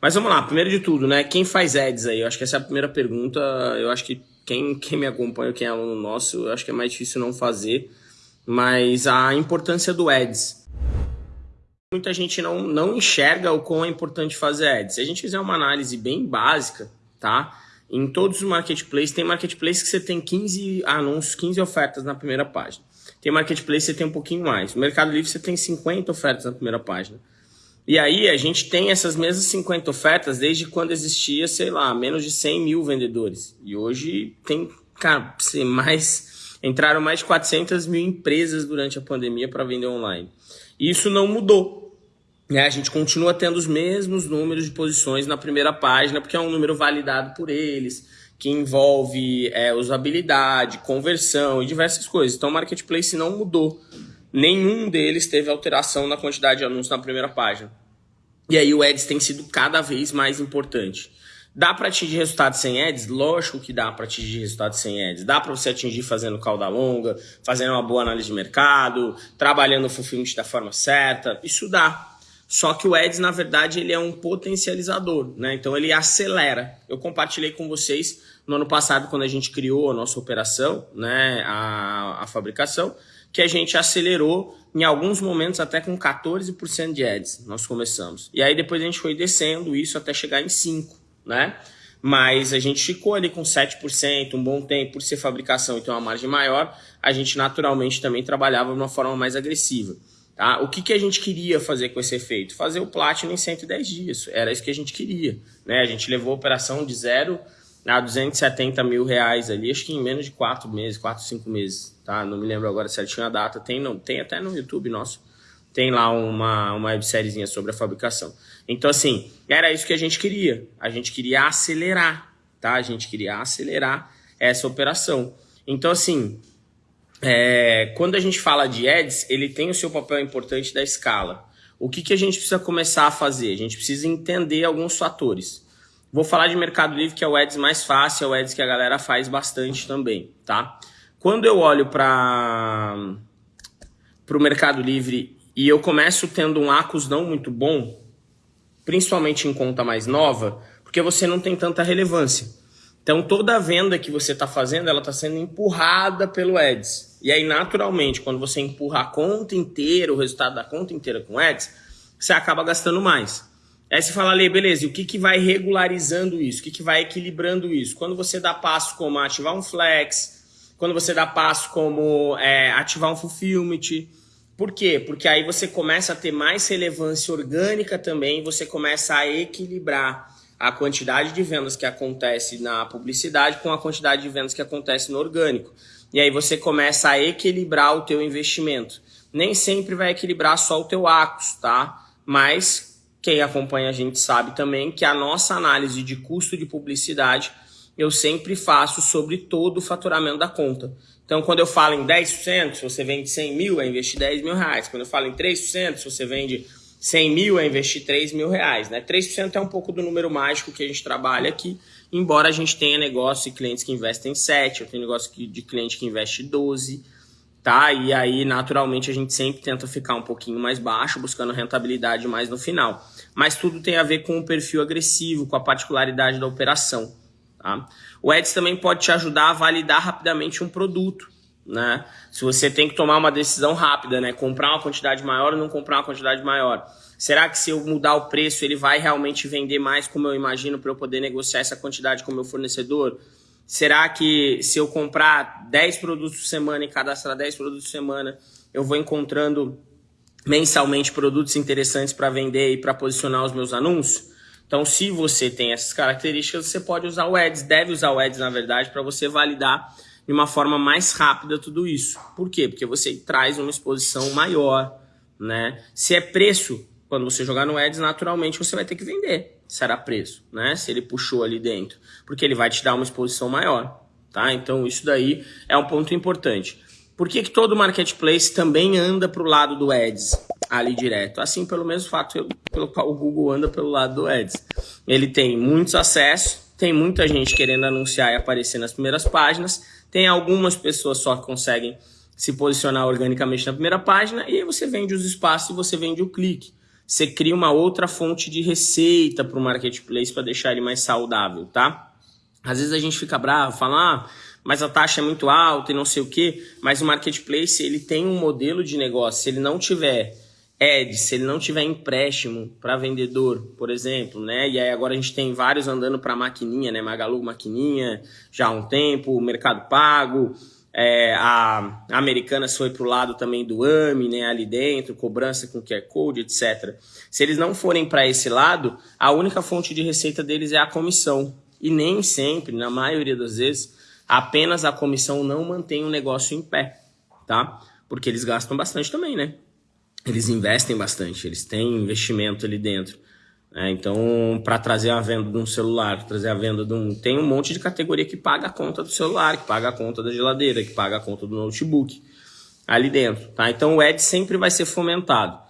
Mas vamos lá, primeiro de tudo, né? Quem faz ads aí? Eu acho que essa é a primeira pergunta. Eu acho que quem, quem me acompanha, quem é aluno nosso, eu acho que é mais difícil não fazer. Mas a importância do ads. Muita gente não, não enxerga o quão é importante fazer ads. Se a gente fizer uma análise bem básica, tá? Em todos os marketplaces, tem marketplace que você tem 15 anúncios, 15 ofertas na primeira página. Tem marketplace que você tem um pouquinho mais. No Mercado Livre você tem 50 ofertas na primeira página. E aí a gente tem essas mesmas 50 ofertas desde quando existia, sei lá, menos de 100 mil vendedores. E hoje tem, cara, mais entraram mais de 400 mil empresas durante a pandemia para vender online. E isso não mudou. Né? A gente continua tendo os mesmos números de posições na primeira página, porque é um número validado por eles, que envolve é, usabilidade, conversão e diversas coisas. Então o marketplace não mudou. Nenhum deles teve alteração na quantidade de anúncios na primeira página. E aí o Ads tem sido cada vez mais importante. Dá para atingir resultados sem ads? Lógico que dá para atingir resultados sem ads. Dá para você atingir fazendo cauda longa, fazendo uma boa análise de mercado, trabalhando o fulfillment da forma certa. Isso dá. Só que o ads, na verdade, ele é um potencializador, né? Então ele acelera. Eu compartilhei com vocês no ano passado, quando a gente criou a nossa operação, né? A, a fabricação, que a gente acelerou em alguns momentos até com 14% de ads, nós começamos. E aí depois a gente foi descendo isso até chegar em 5%, né? Mas a gente ficou ali com 7%, um bom tempo, por ser fabricação e ter uma margem maior, a gente naturalmente também trabalhava de uma forma mais agressiva. Tá? O que, que a gente queria fazer com esse efeito? Fazer o Platinum em 110 dias, era isso que a gente queria. Né? A gente levou a operação de zero a 270 mil reais ali, acho que em menos de 4 meses, 4, 5 meses, tá? Não me lembro agora certinho a data, tem, não, tem até no YouTube nosso, tem lá uma, uma websériezinha sobre a fabricação. Então, assim, era isso que a gente queria, a gente queria acelerar, tá? A gente queria acelerar essa operação. Então, assim, é, quando a gente fala de ads, ele tem o seu papel importante da escala. O que, que a gente precisa começar a fazer? A gente precisa entender alguns fatores. Vou falar de Mercado Livre, que é o ads mais fácil, é o ads que a galera faz bastante também, tá? Quando eu olho para o Mercado Livre e eu começo tendo um ACOS não muito bom, principalmente em conta mais nova, porque você não tem tanta relevância. Então toda venda que você está fazendo, ela está sendo empurrada pelo Ads. E aí, naturalmente, quando você empurra a conta inteira, o resultado da conta inteira com Ads, você acaba gastando mais. Aí você fala, Lê, beleza, e o que, que vai regularizando isso? O que, que vai equilibrando isso? Quando você dá passo como ativar um flex, quando você dá passo como é, ativar um fulfillment. Por quê? Porque aí você começa a ter mais relevância orgânica também, você começa a equilibrar a quantidade de vendas que acontece na publicidade com a quantidade de vendas que acontece no orgânico. E aí você começa a equilibrar o teu investimento. Nem sempre vai equilibrar só o teu ACOS, tá? Mas quem acompanha a gente sabe também que a nossa análise de custo de publicidade eu sempre faço sobre todo o faturamento da conta. Então, quando eu falo em 10%, se você vende 100 mil, é investir 10 mil reais. Quando eu falo em 3%, se você vende 100 mil, é investir 3 mil reais. Né? 3% é um pouco do número mágico que a gente trabalha aqui, embora a gente tenha negócio de clientes que investem 7, eu tenho negócio de cliente que investe 12, tá? E aí, naturalmente, a gente sempre tenta ficar um pouquinho mais baixo, buscando rentabilidade mais no final. Mas tudo tem a ver com o perfil agressivo, com a particularidade da operação, tá? O Eds também pode te ajudar a validar rapidamente um produto, né? Se você tem que tomar uma decisão rápida, né? Comprar uma quantidade maior ou não comprar uma quantidade maior. Será que se eu mudar o preço, ele vai realmente vender mais como eu imagino para eu poder negociar essa quantidade com o meu fornecedor? Será que se eu comprar 10 produtos por semana e cadastrar 10 produtos por semana, eu vou encontrando mensalmente produtos interessantes para vender e para posicionar os meus anúncios? Então, se você tem essas características, você pode usar o Ads, deve usar o Ads, na verdade, para você validar de uma forma mais rápida tudo isso. Por quê? Porque você traz uma exposição maior, né? Se é preço, quando você jogar no Ads, naturalmente você vai ter que vender será preço, né? Se ele puxou ali dentro, porque ele vai te dar uma exposição maior, tá? Então isso daí é um ponto importante. Por que, que todo marketplace também anda para o lado do Ads ali direto? Assim, pelo mesmo fato pelo qual o Google anda pelo lado do Ads. Ele tem muitos acessos, tem muita gente querendo anunciar e aparecer nas primeiras páginas, tem algumas pessoas só que conseguem se posicionar organicamente na primeira página, e aí você vende os espaços e você vende o clique. Você cria uma outra fonte de receita para o marketplace para deixar ele mais saudável, tá? Às vezes a gente fica bravo, fala, ah, mas a taxa é muito alta e não sei o que, mas o marketplace ele tem um modelo de negócio, se ele não tiver Ed, se ele não tiver empréstimo para vendedor, por exemplo, né? E aí agora a gente tem vários andando para maquininha, né? Magalu maquininha, já há um tempo, Mercado Pago, é, a, Americanas foi para o lado também do AMI, né? Ali dentro, cobrança com QR Code, etc. Se eles não forem para esse lado, a única fonte de receita deles é a comissão. E nem sempre, na maioria das vezes, apenas a comissão não mantém o negócio em pé, tá? Porque eles gastam bastante também, né? eles investem bastante, eles têm investimento ali dentro. Né? Então, para trazer a venda de um celular, trazer a venda de um. Tem um monte de categoria que paga a conta do celular, que paga a conta da geladeira, que paga a conta do notebook ali dentro. Tá? Então, o Ed sempre vai ser fomentado.